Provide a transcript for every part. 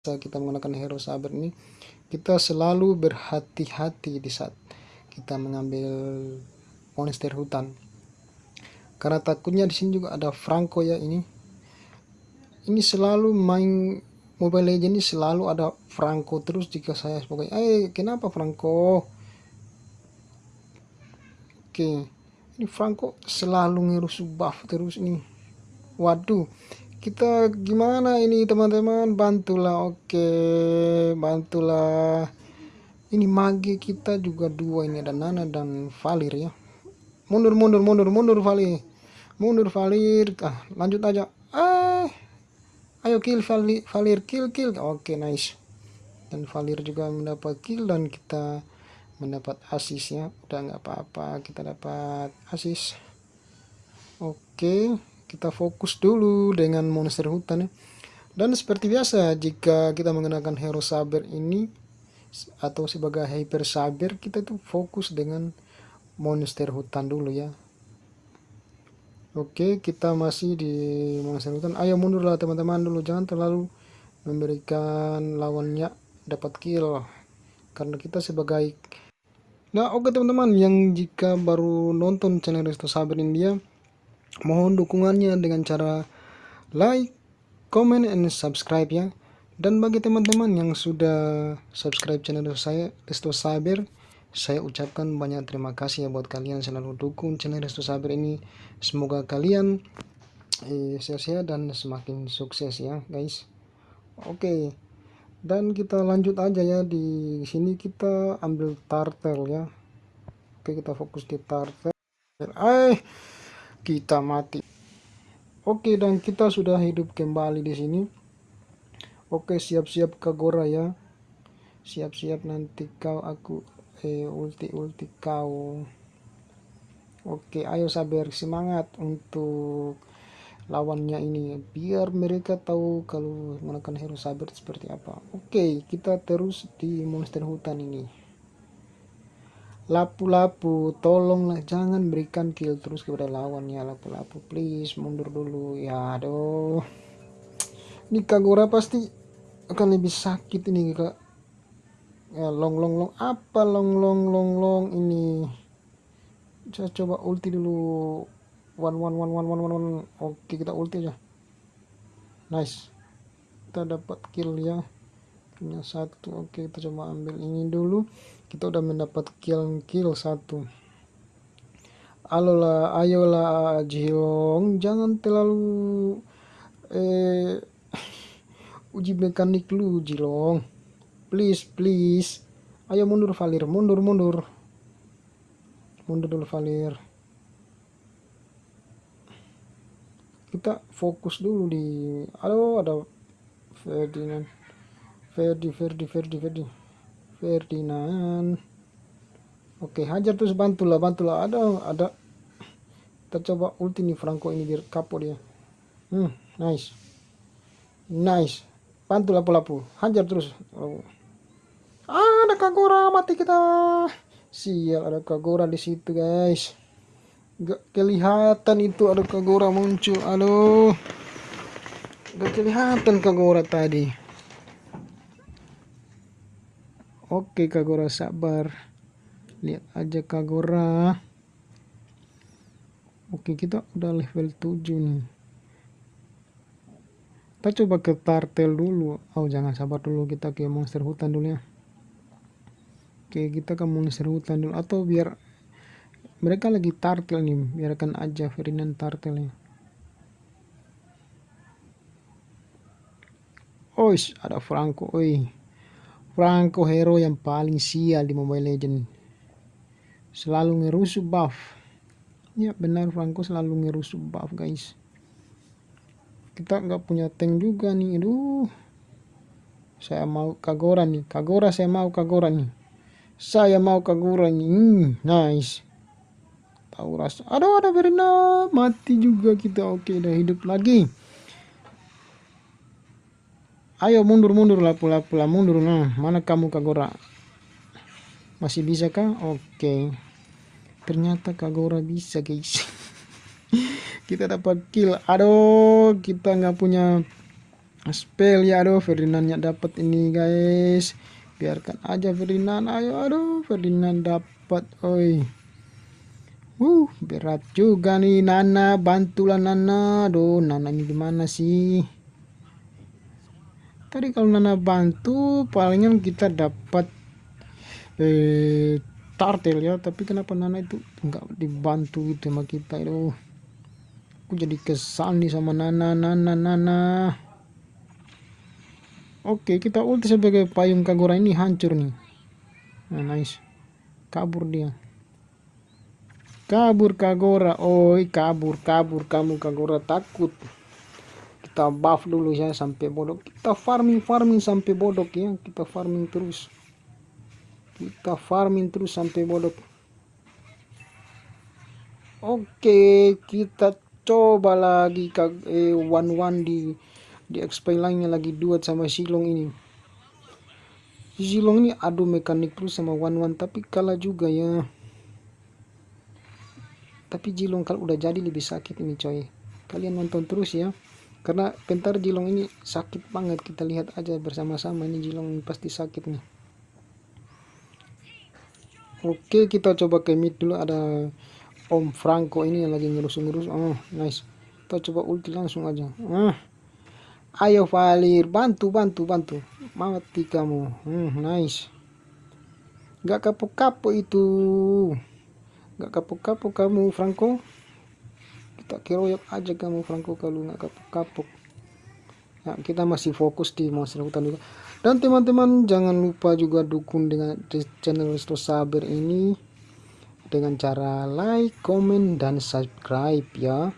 kita menggunakan hero saber ini kita selalu berhati-hati di saat kita mengambil monster hutan. Karena takutnya di sini juga ada Franco ya ini. Ini selalu main Mobile Legends ini selalu ada Franco terus jika saya sebagai eh kenapa Franco? Oke ini Franco selalu ngerusuh buff terus ini. Waduh kita gimana ini teman-teman? Bantulah oke. Bantulah. Ini mage kita juga dua ini ada Nana dan Valir ya. Mundur mundur mundur mundur Valir. Mundur Valir. Ah lanjut aja. Eh ayo kill Valir, Valir kill kill. Oke nice. Dan Valir juga mendapat kill dan kita mendapat asis ya. Udah nggak apa-apa kita dapat asis oke kita fokus dulu dengan monster hutan ya. Dan seperti biasa jika kita menggunakan hero saber ini atau sebagai hyper saber kita itu fokus dengan monster hutan dulu ya. Oke kita masih di monster hutan. Ayo mundurlah teman-teman dulu jangan terlalu memberikan lawannya dapat kill karena kita sebagai Nah oke teman-teman yang jika baru nonton channel Resto Saber India Mohon dukungannya dengan cara like, comment, and subscribe ya. Dan bagi teman-teman yang sudah subscribe channel saya, Resto Saber, saya ucapkan banyak terima kasih ya buat kalian selalu dukung channel Resto Saber ini. Semoga kalian eh, sehat-sehat dan semakin sukses ya guys. Oke. Dan kita lanjut aja ya di sini kita ambil turtle ya. Oke, kita fokus di turtle. Eh, kita mati. Oke, dan kita sudah hidup kembali di sini. Oke, siap-siap Kagora ya. Siap-siap nanti kau aku eh ulti-ulti kau. Oke, ayo sabar semangat untuk lawannya ini biar mereka tahu kalau menggunakan hero sabar seperti apa. Oke, kita terus di monster hutan ini lapu-lapu tolonglah jangan berikan kill terus kepada lawan ya lapu-lapu. Please mundur dulu ya aduh. Ini Kagura pasti akan lebih sakit ini kak. Ya long long long apa long long long long ini? Saya coba ulti dulu. One one one one one one one. Oke kita ulti aja. Nice. Kita dapat kill ya. Punya satu. Oke kita coba ambil ini dulu kita udah mendapat kill kill satu. Alolah ayolah Jilong jangan terlalu eh uji mekanik lu Jilong please please. Ayo mundur Valir. Mundur mundur. Mundur dulu Valir. Kita fokus dulu di aduh ada Ferdinand. Ferdi Ferdi Ferdi Ferdi Ferdinand. Oke hajar terus bantulah bantulah. Ada ada. Kita coba ulti nih Franco ini biar kapok dia. Hmm nice. Nice. Bantu lapu-lapu hajar terus. Oh. ah, ada Kagura mati kita. Sial ada Kagura di situ guys. Gak kelihatan itu ada Kagura muncul. Aduh. Gak kelihatan Kagura tadi Oke Kagora sabar. Lihat aja Kagora. Oke kita udah level 7 nih. Kita coba ke tartel dulu. Oh jangan sabar dulu kita ke monster hutan dulu ya. Oke kita ke monster hutan dulu. Atau biar mereka lagi tartel nih. Biarkan aja Ferdinand tartel ya. Oh ada Franco. Oi. Franco hero yang paling sial di Mobile Legend. Selalu ngerusuh buff. Ya benar Franco selalu ngerusuh buff guys. Kita nggak punya tank juga nih. Aduh. Saya mau Kagora nih. Kagora saya mau Kagora nih. Saya mau Kagora nih. Hmm, nice. Tahu rasa. Aduh ada Verena. Mati juga kita. Oke udah hidup lagi. Ayo mundur mundur lah pula pula mundur. Nah mana kamu Kagora masih bisa kah? Oke. Ternyata Kagora bisa guys. Kita dapat kill. Aduh kita nggak punya spell ya. Aduh Ferdinandnya dapat ini guys. Biarkan aja Ferdinand. Ayo aduh Ferdinand dapat oi. Uh berat juga nih Nana. Bantulah Nana. Aduh Nana ini gimana sih tadi kalau Nana bantu palingan kita dapat eh tartel ya tapi kenapa Nana itu nggak dibantu gitu sama kita itu aku jadi kesal nih sama Nana Nana Nana Oke, kita ulti sebagai payung Kagura ini hancur nih. Nah, nice. Kabur dia. Kabur Kagura. Oi, kabur, kabur kamu Kagura takut. Kita buff dulu ya sampai bodoh. Kita farming, farming sampai bodoh ya. Kita farming terus. Kita farming terus sampai bodoh. Oke, kita coba lagi eh, one one di di XP lainnya lagi duet sama Silong ini Silong ini adu mekanik terus sama One One tapi kalah juga ya tapi Jilong kalau udah jadi lebih sakit ini coy kalian nonton terus ya karena pentar Jilong ini sakit banget kita lihat aja bersama-sama ini Jilong pasti sakit nih oke kita coba ke mid dulu ada Om Franco ini yang lagi ngerus-ngerus oh nice kita coba ulti langsung aja ah Ayo Valir, bantu, bantu, bantu. Mati kamu. Hmm, nice. Gak kapok-kapok itu. Gak kapok-kapok kamu, Franco. Kita keroyok aja kamu, Franco, kalau gak kapok-kapok. Ya, kita masih fokus di monster hutan juga. Dan teman-teman jangan lupa juga dukung dengan channel Resto Saber ini dengan cara like, comment, dan subscribe ya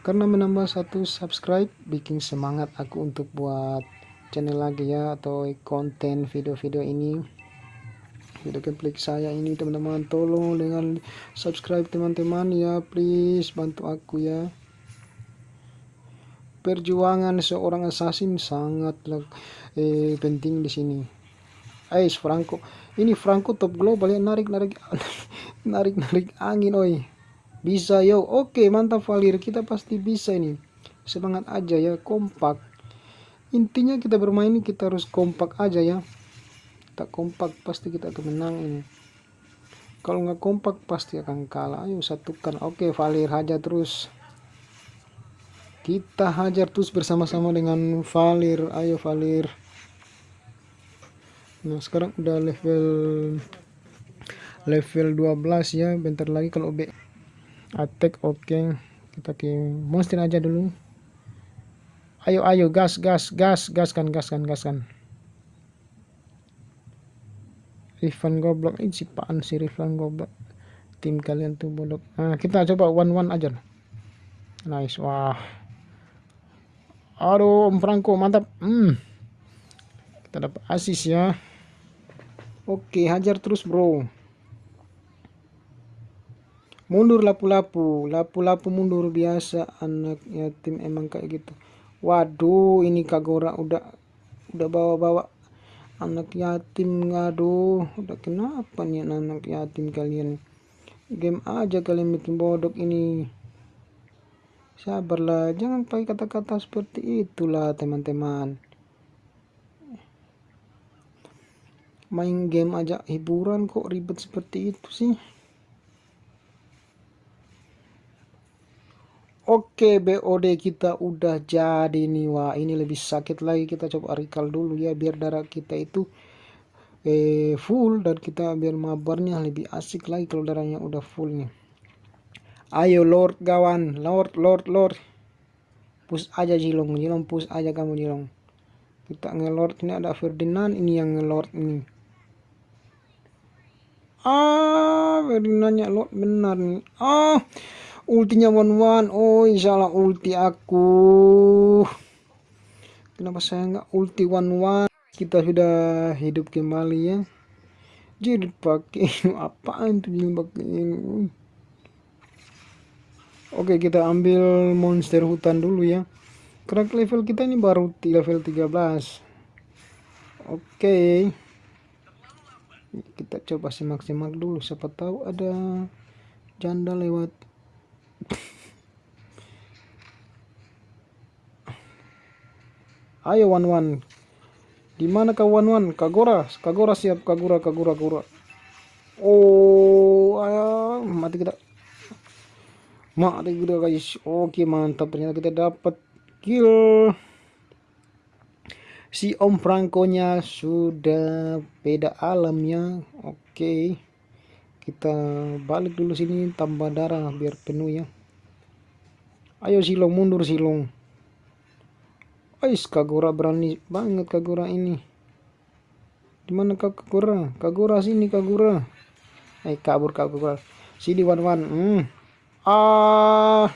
karena menambah satu subscribe bikin semangat aku untuk buat channel lagi ya atau konten video-video ini video gameplay saya ini teman-teman. Tolong dengan subscribe teman-teman ya please. Bantu aku ya. Perjuangan seorang assassin sangatlah eh, penting di sini. Ais Franco. Ini Franco top global ya. Narik narik narik narik angin oi. Bisa yo. Oke mantap Valir. Kita pasti bisa ini. Semangat aja ya. Kompak. Intinya kita bermain kita harus kompak aja ya kita kompak pasti kita akan menang ini. Kalau nggak kompak pasti akan kalah. Ayo satukan. Oke Valir hajar terus. Kita hajar terus bersama-sama dengan Valir. Ayo Valir. Nah sekarang udah level level 12 ya. Bentar lagi kalau B attack oke. Okay. kita ke monster aja dulu. Ayo ayo gas gas gas gas kan gas kan gas kan Rifan goblok. Ini si paan si Rifan goblok. Tim kalian tuh bodoh nah kita coba one one aja. Nice. Wah. Aduh Om Franco mantap. Hmm. Kita dapat asis ya. Oke hajar terus bro. Mundur lapu-lapu. Lapu-lapu mundur biasa. Anak yatim emang kayak gitu. Waduh ini kagora udah udah bawa-bawa anak yatim aduh udah kenapa nih anak yatim kalian? Game aja kalian bikin bodoh ini. Sabarlah jangan pakai kata-kata seperti itulah teman-teman. Main game aja hiburan kok ribet seperti itu sih Oke BOD kita udah jadi nih wah ini lebih sakit lagi. Kita coba recall dulu ya biar darah kita itu eh, full dan kita biar mabarnya lebih asik lagi kalau darahnya udah full nih. Ayo lord gawan lord lord lord. Push aja jilong. Jilong push aja kamu jilong. Kita ngelord ini ada Ferdinand ini yang ngelord ini. Ah Ferdinandnya lord benar nih. Ah ultinya one one oh insyaallah ulti aku. Kenapa saya nggak ulti one one kita sudah hidup kembali ya. Jadi pakai apaan tuh pakai ini? Oke kita ambil monster hutan dulu ya. Karena level kita ini baru level 13 oke. Kita coba simak-simak dulu. Siapa tahu ada janda lewat ayo one one di mana kau one one kagora. Kagora siap. Kagura kagura kagura oh ayo. Mati kita. Mati kita guys. Oke mantap. Ternyata kita dapat kill. Si Om Franco-nya sudah beda alamnya. Oke. Kita balik dulu sini tambah darah biar penuh ya. Ayo Silong mundur Silong. Ais Kagura berani banget Kagura ini. Di mana Kagura? Kagura sini Kagura. Eh kabur Kagura. Sini Wan Wan. Hmm. Ah.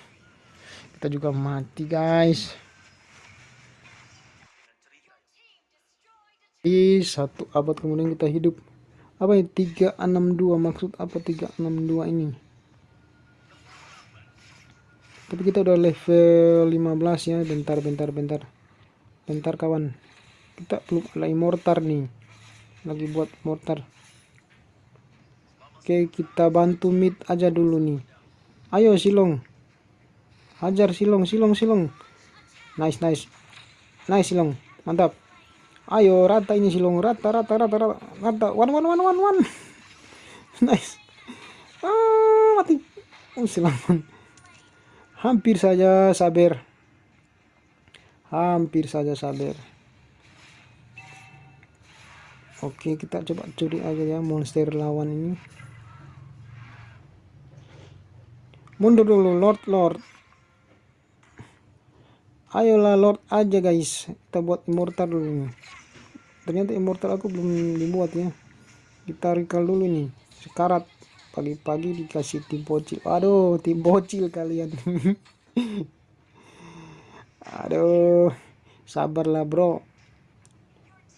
Kita juga mati guys. di satu abad kemudian kita hidup apa ya 362 maksud apa 362 ini? Tapi kita udah level 15 ya. Bentar bentar bentar. Bentar kawan. Kita belum ada immortal nih. Lagi buat mortar. Oke kita bantu mid aja dulu nih. Ayo silong. Hajar silong silong silong. Nice nice. Nice silong. Mantap Ayo rata ini silong rata rata rata rata rata. One one one one one. Nice. Ah mati. Oh selamat. Hampir saja sabar. Hampir saja sabar. Oke kita coba curi aja ya monster lawan ini. Mundur dulu lord lord ayolah lord aja guys. Kita buat immortal dulu ternyata immortal aku belum dibuat ya. Kita recall dulu nih. Sekarat. Pagi-pagi dikasih tim bocil. Aduh tim bocil kalian. Aduh sabarlah bro.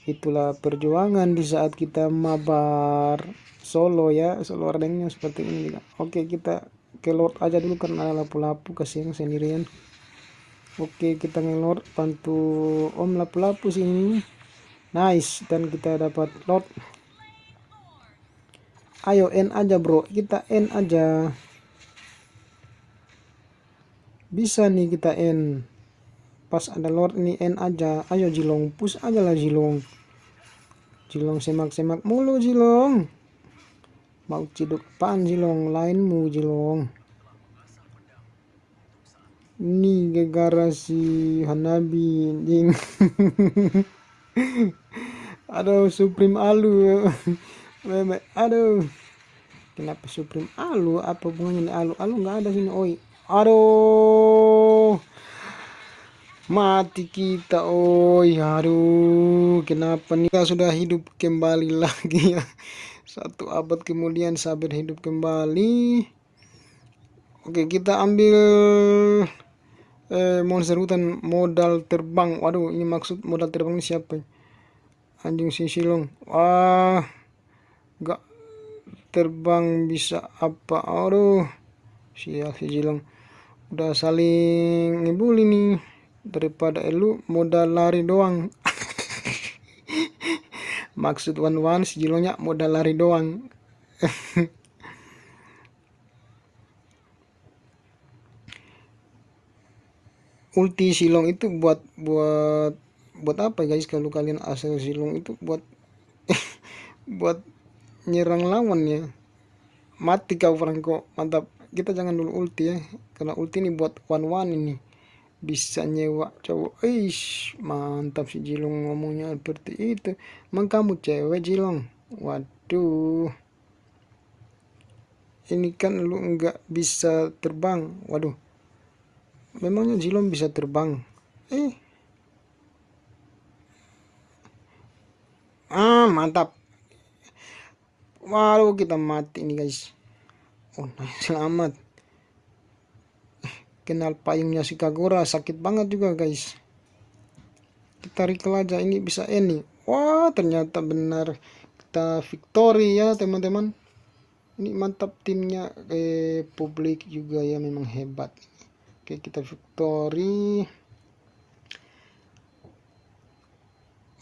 Itulah perjuangan di saat kita mabar solo ya. Solo ranknya seperti ini. Oke kita ke lord aja dulu karena lapu-lapu kasihan sendirian Oke kita ngelor bantu om lapu-lapu sini nice dan kita dapat lot. Ayo N aja bro. Kita N aja. Bisa nih kita N. Pas ada lord ini N aja. Ayo Jilong. Push aja lah Jilong. Jilong semak-semak mulu Jilong. Mau ciduk pan Jilong? Lainmu Jilong ini gara-gara si Hanabi anjing aduh Supreme Alu. Meme aduh. Kenapa Supreme Alu? Apa hubungannya Alu? Alu nggak ada sini oi. Aduh. Mati kita oi. Aduh kenapa nih? Kita sudah hidup kembali lagi ya. Satu abad kemudian sabar hidup kembali. Oke kita ambil eh, monster hutan modal terbang. Waduh ini maksud modal terbang ini siapa anjing si silong. Wah gak terbang bisa apa? Aduh sial si silong. Udah saling ngibuli nih. Daripada elu modal lari doang. Maksud one one si jilongnya modal lari doang ulti silong itu buat buat buat apa guys? Kalau kalian asal silong itu buat buat nyerang lawan ya. Mati kau Franco. Mantap. Kita jangan dulu ulti ya. Karena ulti ini buat one one ini. Bisa nyewa cowok. Ish mantap si Jilong ngomongnya seperti itu. Emang kamu cewek Jilong? Waduh. Ini kan lu nggak bisa terbang. Waduh memangnya Zilong bisa terbang? Eh. Ah mantap. Waduh kita mati nih guys. Oh nah, selamat. Kenal payungnya si Kagura sakit banget juga guys. Kita recall aja ini bisa ini. Wah ternyata benar. Kita victory ya teman-teman. Ini mantap timnya. Eh publik juga ya memang hebat Oke kita victory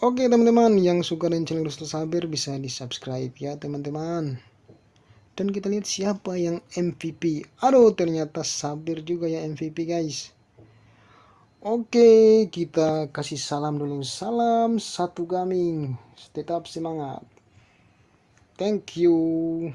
Oke teman-teman yang suka dengan channel Rustus Saber bisa di subscribe ya teman-teman Dan kita lihat siapa yang MVP Aduh ternyata Saber juga ya MVP guys Oke, kita kasih salam dulu. Salam satu gaming. Tetap semangat. Thank you.